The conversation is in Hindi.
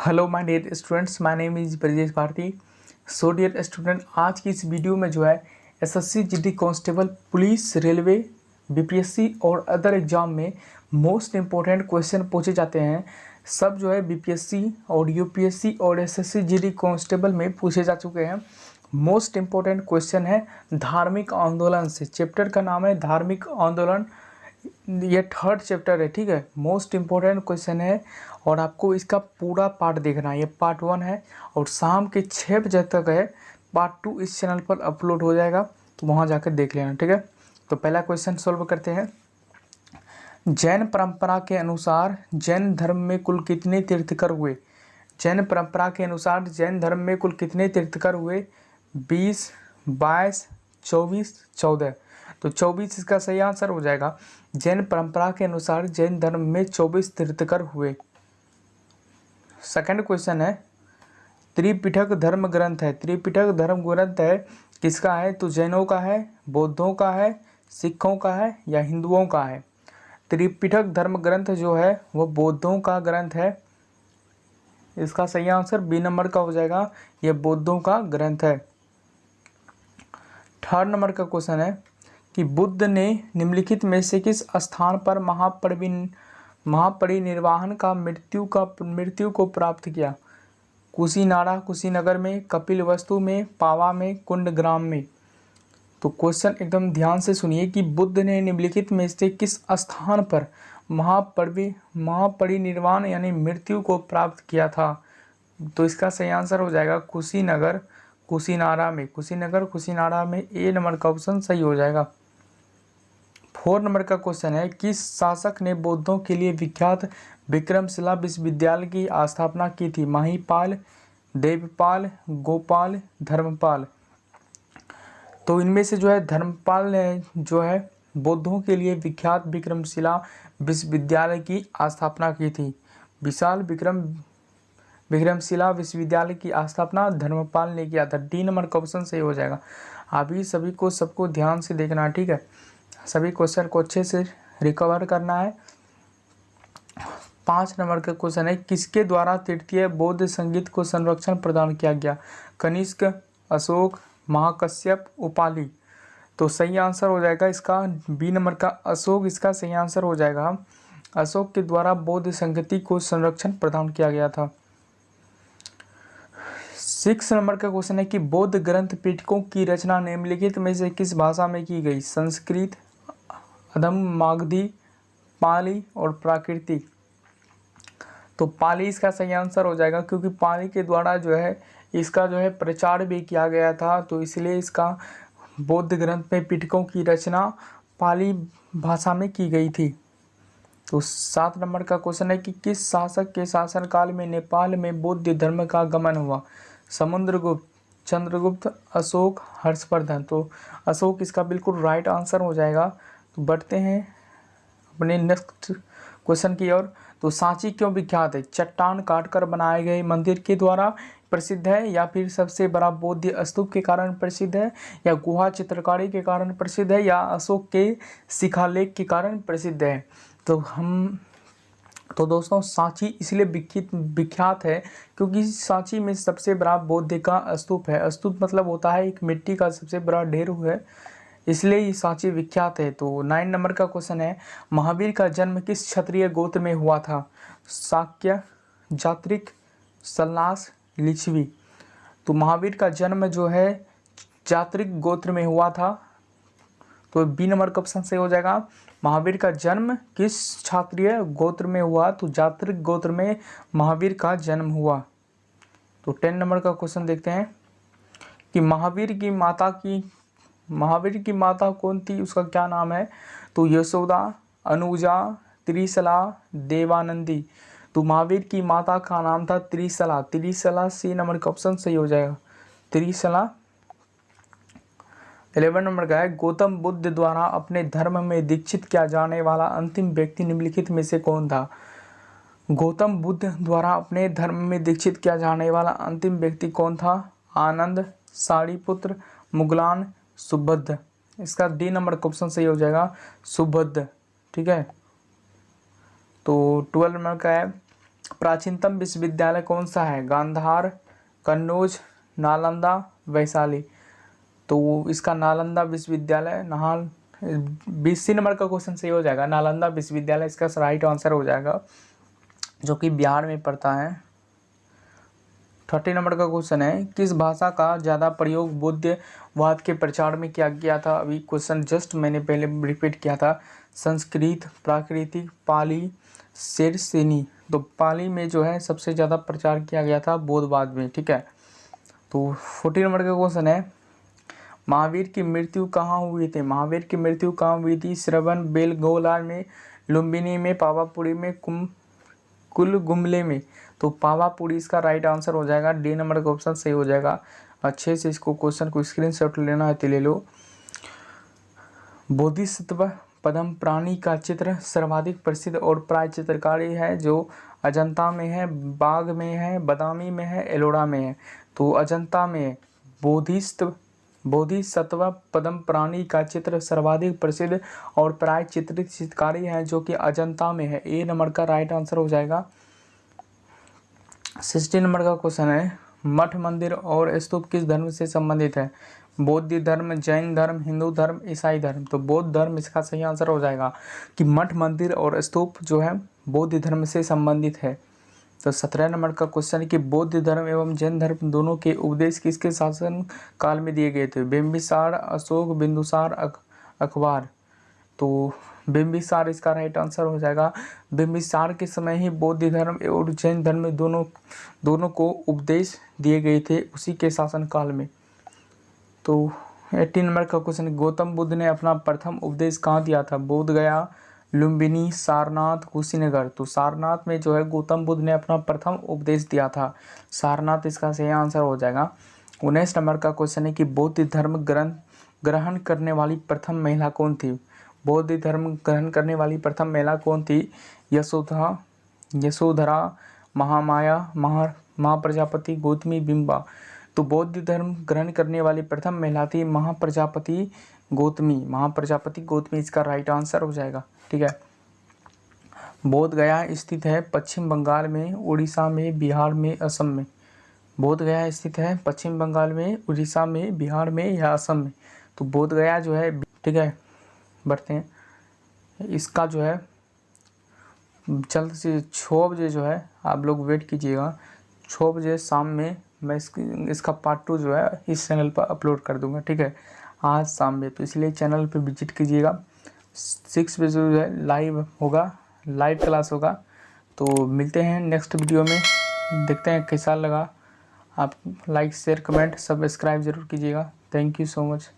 Hello my dear students my name is Brajesh Bharti so dear student आज की इस वीडियो में जो है SSC GD constable police railway BPSC और अदर एग्ज़ाम में मोस्ट इम्पोर्टेंट क्वेश्चन पूछे जाते हैं। सब जो है बीपीएससी और यूपीएससी और एसएससी जीडी कांस्टेबल में पूछे जा चुके हैं। मोस्ट इम्पोर्टेंट क्वेश्चन है धार्मिक आंदोलन से। चैप्टर का नाम है धार्मिक आंदोलन। ये थर्ड चैप्टर है, ठीक है? मोस्ट इम्पोर्टेंट क्वेश्चन है और आपको इसका पूरा पार्ट देखना है। ये पार्ट वन है और शाम के छः बजे तक है। पार्ट टू इस चैनल पर अपलोड हो जाएगा तो वहाँ जाकर देख लेना, ठीक है? तो पहला क्वेश्चन सॉल्व करते हैं। जैन परंपरा के अनुसार जैन धर्म में कुल कितने तीर्थकर हुए? जैन परंपरा के अनुसार जैन धर्म में कुल कितने तीर्थकर हुए? बीस, बाईस, चौबीस, चौदह। तो चौबीस इसका सही आंसर हो जाएगा। जैन परंपरा के अनुसार जैन धर्म में चौबीस तीर्थकर हुए। सेकंड क्वेश्चन है त्रिपिटक धर्म ग्रंथ है। त्रिपिटक धर्म ग्रंथ है, किसका है? तो जैनों का है, बौद्धों का है, सिखों का है या हिंदुओं का है? त्रिपिटक धर्म ग्रंथ जो है, वो बौद्धों का ग्रंथ है। इसका सही आंसर बी नंबर का हो जाएगा। यह बौद्धों का ग्रंथ है। थर्ड नंबर का क्वेश्चन है कि बुद्ध ने निम्नलिखित में से किस स्थान पर महापरिविन महापरिनिर्वाहन का मृत्यु का, मृत्यु को प्राप्त किया? कुशीनाड़ा, कुशीनगर में कपिल वस्तु में, पावा में, कुंडग्राम में। तो क्वेश्चन एकदम ध्यान से सुनिए कि बुद्ध ने निम्नलिखित में से किस स्थान पर महापरिवि, महापरिनिर्वाण यानी मृत्यु को प्राप्त किया था? तो इसका सही आंसर हो जाएगा कुशीनगर कुशीनारा में। कुशीनगर कुशीनारा में ए नंबर का ऑप्शन सही हो जाएगा। फोर नंबर का क्वेश्चन है किस शासक ने बौद्धों के लिए विख्यात विक्रमशिला विश्वविद्यालय की स्थापना की थी। माहीपाल, देवपाल, गोपाल, धर्मपाल। तो इनमें से जो है धर्मपाल ने जो है बौद्धों के लिए विख्यात विक्रमशिला विश्वविद्यालय की स्थापना की थी। विशाल विक्रम, विक्रमशिला विश्वविद्यालय की स्थापना धर्मपाल ने किया था। डी नंबर का ऑप्शन सही हो जाएगा। अभी सभी को सबको ध्यान से देखना, ठीक है? सभी क्वेश्चन को अच्छे से रिकवर करना है। पाँच नंबर का क्वेश्चन है, किसके द्वारा तृतीय बौद्ध संगीत को संरक्षण प्रदान किया गया? कनिष्क, अशोक, महाकश्यप, उपाली। तो सही आंसर हो जाएगा इसका बी नंबर का। अशोक, इसका सही आंसर हो जाएगा। अशोक के द्वारा बौद्ध संगति को संरक्षण प्रदान किया गया था। सिक्स नंबर का क्वेश्चन है कि बौद्ध ग्रंथ पीठकों की रचना निम्नलिखित में से किस भाषा में की गई? संस्कृत अधम, मागधी, पाली और प्राकृतिक तो पाली इसका सही आंसर हो जाएगा, क्योंकि पाली के द्वारा जो है, इसका जो है प्रचार भी किया गया था तो इसलिए इसका बौद्ध ग्रंथ में पिटकों की रचना पाली भाषा में की गई थी। तो सात नंबर का क्वेश्चन है कि किस शासक के शासनकाल में नेपाल में बौद्ध धर्म का गमन हुआ? समुद्रगुप्त, चंद्रगुप्त, अशोक, हर्षवर्धन। तो अशोक इसका बिल्कुल राइट आंसर हो जाएगा। तो बढ़ते हैं अपने नेक्स्ट क्वेश्चन की ओर। तो सांची क्यों विख्यात है? चट्टान काटकर बनाए गए मंदिर के द्वारा प्रसिद्ध है या फिर सबसे बड़ा बौद्ध स्तूप के कारण प्रसिद्ध है? या गुहा चित्रकारी के कारण प्रसिद्ध है या अशोक के शिखालेख के कारण प्रसिद्ध है? तो हम तो दोस्तों, सांची इसलिए विख्यात विख्यात है क्योंकि सांची में सबसे बड़ा बौद्ध का स्तूप है। स्तूप मतलब होता है एक मिट्टी का सबसे बड़ा ढेर है। इसलिए ये सांची विख्यात है। तो नाइन नंबर का क्वेश्चन है, महावीर का जन्म किस क्षत्रिय गोत्र में हुआ था? साक्य जात्रिक सल्लास लिच्छवी। तो महावीर का जन्म जो है, जात्रिक गोत्र में हुआ था। तो बी नंबर का ऑप्शन सही हो जाएगा। महावीर का जन्म किस क्षत्रिय गोत्र में हुआ? तो जात्रिक गोत्र में महावीर का जन्म हुआ। तो टेन नंबर का क्वेश्चन देखते हैं कि महावीर की माता की महावीर की माता कौन थी? उसका क्या नाम है? तो यशोदा, अनुजा, त्रिशला, देवानंदी। तो महावीर की माता का नाम था त्रिशला। त्रिशला सी नंबर का ऑप्शन सही हो जाएगा। त्रिशला। इलेवन नंबर का है, गौतम बुद्ध द्वारा अपने धर्म में दीक्षित किया जाने वाला अंतिम व्यक्ति निम्नलिखित में से कौन था? गौतम बुद्ध द्वारा अपने धर्म में दीक्षित किया जाने वाला अंतिम व्यक्ति कौन था? आनंद साड़ीपुत्र मुगलान सुबद्ध। इसका डी नंबर का सही हो जाएगा, सुबद्ध, ठीक है? तो ट्वेल्व नंबर का है, प्राचीनतम विश्वविद्यालय कौन सा है? गांधार, कन्नौज, नालंदा, वैशाली। तो इसका नालंदा विश्वविद्यालय नहाल बीस नंबर का क्वेश्चन सही हो जाएगा। नालंदा विश्वविद्यालय, इसका राइट आंसर हो जाएगा, जो कि बिहार में पड़ता है। थर्टी नंबर का क्वेश्चन है, किस भाषा का ज़्यादा प्रयोग बुद्धवाद के प्रचार में किया गया था? अभी क्वेश्चन जस्ट मैंने पहले रिपीट किया था। संस्कृत, प्राकृतिक, पाली, शेरसेनी। तो पाली में जो है सबसे ज़्यादा प्रचार किया गया था बोधवाद में, ठीक है? तो फोर्टी नंबर का क्वेश्चन है, महावीर की मृत्यु कहाँ हुई थी? महावीर की मृत्यु कहाँ हुई थी? श्रवण बेलगोला में, लुम्बिनी में, पावापुरी में, कुम कुल गुमले में। तो पावापुरी इसका राइट आंसर हो जाएगा डी नंबर का ऑप्शन सही हो जाएगा। अच्छे से इसको क्वेश्चन को स्क्रीन शॉट लेना है तो ले लो। बोधिसत्व पदम प्राणी का चित्र सर्वाधिक प्रसिद्ध और प्राय चित्रकारी है, जो अजंता में है बाग में है, बदामी में है, एलोरा में है। तो अजंता में बोधिस्त्व, बोधिसत्व पदम प्राणी का चित्र सर्वाधिक प्रसिद्ध और प्राय चित्रित चित्रकारी है, जो कि अजंता में है। ए नंबर का राइट आंसर हो जाएगा। सिक्सटी नंबर का क्वेश्चन है, मठ मंदिर और स्तूप किस धर्म से संबंधित है? बौद्ध धर्म, जैन धर्म, हिंदू धर्म, ईसाई धर्म। तो बौद्ध धर्म इसका सही आंसर हो जाएगा कि मठ मंदिर और स्तूप जो है, बौद्ध धर्म से संबंधित है। तो सत्रह नंबर का क्वेश्चन है कि बौद्ध धर्म एवं जैन धर्म दोनों के उपदेश किसके शासन काल में दिए गए थे? बिम्बिसार अशोक, बिंदुसार अखबार। तो बिम्बिसार इसका राइट आंसर हो जाएगा। बिम्बिसार के समय ही बौद्ध धर्म और जैन धर्म दोनों दोनों को उपदेश दिए गए थे उसी के शासनकाल में। तो एट्टी नंबर का क्वेश्चन गौतम बुद्ध ने अपना प्रथम उपदेश कहाँ दिया था? बोध गया, लुम्बिनी, सारनाथ, कुशीनगर। तो सारनाथ में जो है गौतम बुद्ध ने अपना प्रथम उपदेश दिया था। सारनाथ इसका सही आंसर हो जाएगा। उन्नीस नंबर का क्वेश्चन है कि बौद्ध धर्म ग्रंथ ग्रहण करने वाली प्रथम महिला कौन थी? बौद्ध धर्म ग्रहण करने वाली प्रथम महिला कौन थी? यशोधा, यशोधरा, महामाया, महा, महाप्रजापति, गौतमी, बिंबा। तो बौद्ध धर्म ग्रहण करने वाली प्रथम महिला थी महाप्रजापति गौतमी। महाप्रजापति गौतमी, इसका राइट आंसर हो जाएगा, ठीक है? बोध गया स्थित है पश्चिम बंगाल में, उड़ीसा में, बिहार में, असम में। बोध गया स्थित है पश्चिम बंगाल में, उड़ीसा में, बिहार में या असम में? तो बोध गया जो है, ठीक है? बढ़ते हैं। इसका जो है, जल्द से छः बजे जो है, आप लोग वेट कीजिएगा। छः बजे शाम में मैं इसकी इसका पार्ट टू जो है, इस चैनल पर अपलोड कर दूँगा, ठीक है? आज शाम में। तो इसलिए चैनल पर विज़िट कीजिएगा। सिक्स बजे जो है लाइव होगा लाइव क्लास होगा। तो मिलते हैं नेक्स्ट वीडियो में। देखते हैं कैसा लगा। आप लाइक शेयर कमेंट सब्सक्राइब ज़रूर कीजिएगा। Thank you so much